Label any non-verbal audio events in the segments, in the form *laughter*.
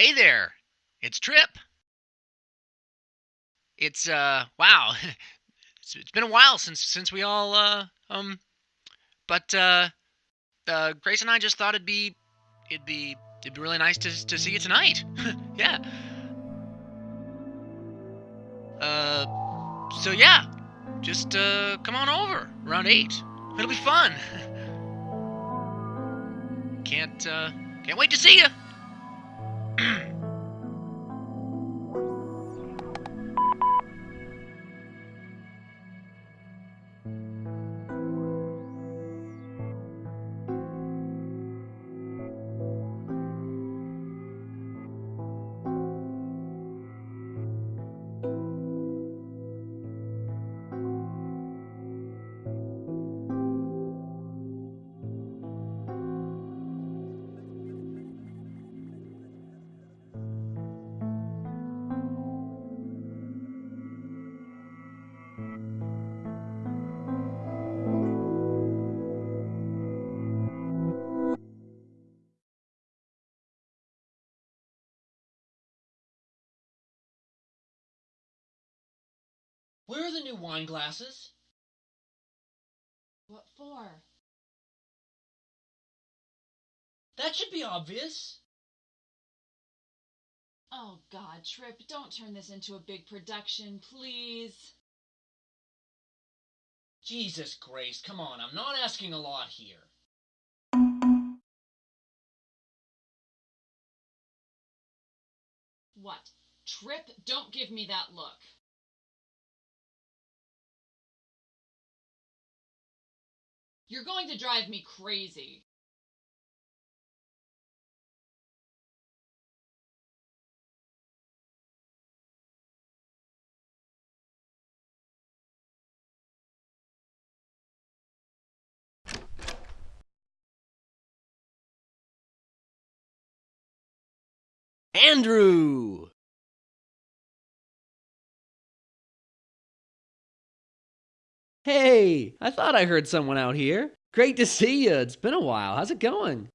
Hey there, it's Trip. It's uh, wow, *laughs* it's, it's been a while since since we all uh um, but uh, uh, Grace and I just thought it'd be it'd be it'd be really nice to to see you tonight. *laughs* yeah. Uh, so yeah, just uh, come on over around eight. It'll be fun. *laughs* can't uh, can't wait to see you. Mm-hmm. Where are the new wine glasses? What for? That should be obvious. Oh, God, Trip, don't turn this into a big production, please. Jesus, Grace, come on, I'm not asking a lot here. What? Trip, don't give me that look. You're going to drive me crazy. Andrew! Hey, I thought I heard someone out here. Great to see you. It's been a while. How's it going?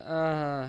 Uh.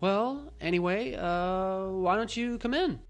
Well, anyway, uh, why don't you come in?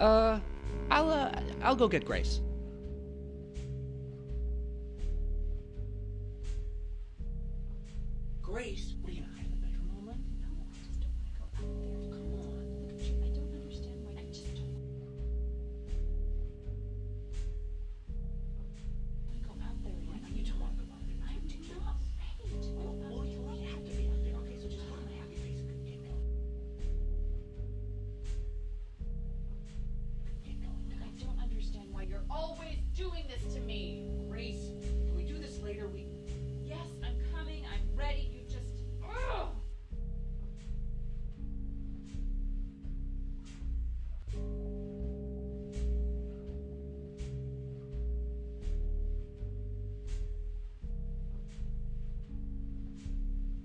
Uh, I'll uh, I'll go get Grace.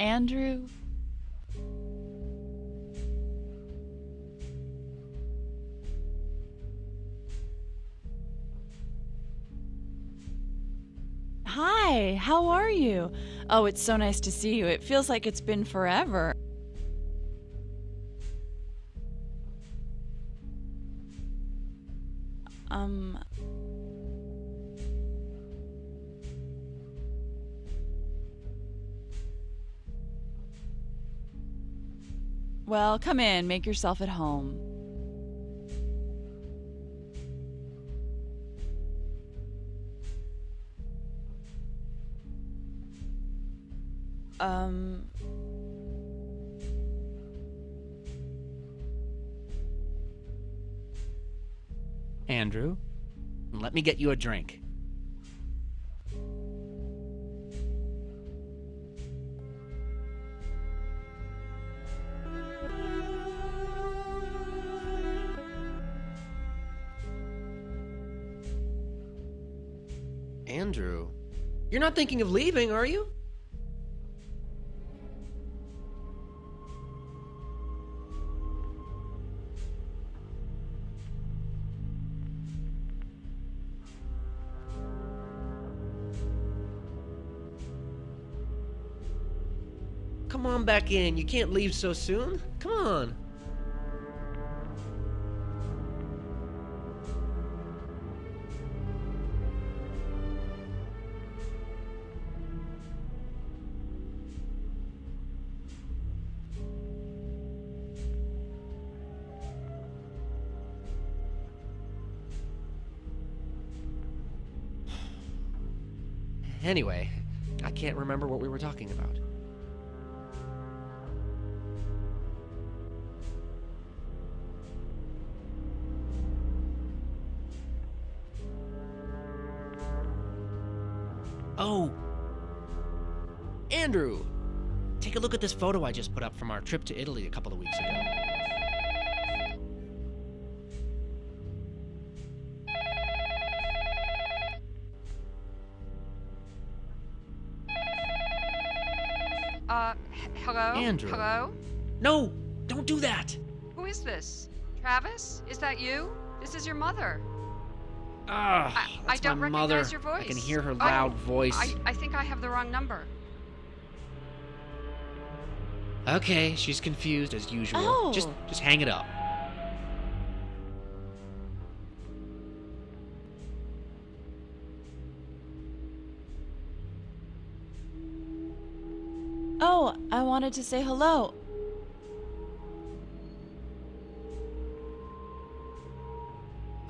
Andrew. Hi, how are you? Oh, it's so nice to see you. It feels like it's been forever. Um. Well, come in, make yourself at home. Um. Andrew, let me get you a drink. Andrew, you're not thinking of leaving, are you? Come on back in. You can't leave so soon. Come on. Anyway, I can't remember what we were talking about. Oh! Andrew! Take a look at this photo I just put up from our trip to Italy a couple of weeks ago. Uh, hello? Andrew. Hello? No! Don't do that! Who is this? Travis? Is that you? This is your mother. Ah, I- I don't my recognize mother. your voice. I can hear her Oh, loud voice. I, I think I have the wrong number. Okay, she's confused as usual. Oh. Just just hang it up. Wanted to say hello.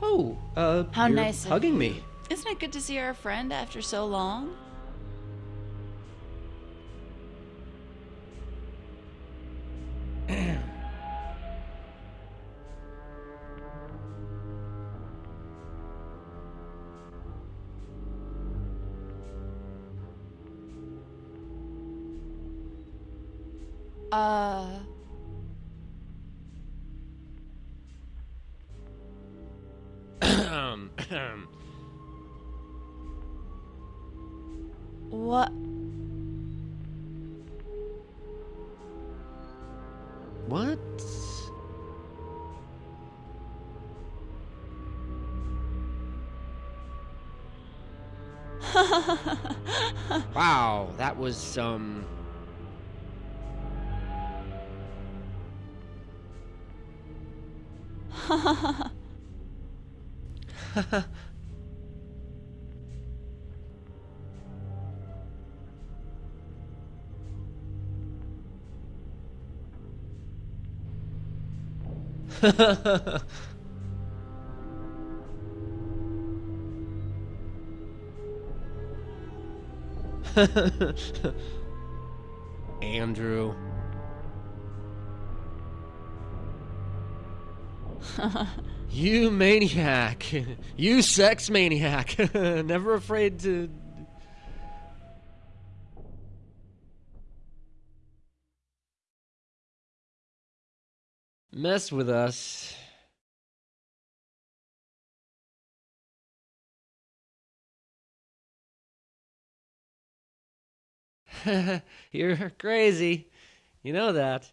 Oh, uh, How nice hugging me. Isn't it good to see our friend after so long? Uh, *coughs* what? what? *laughs* Wow, that was um. *laughs* Andrew. *laughs* You maniac. *laughs* You sex maniac. *laughs* Never afraid to. Mess with us. You're crazy. You know that.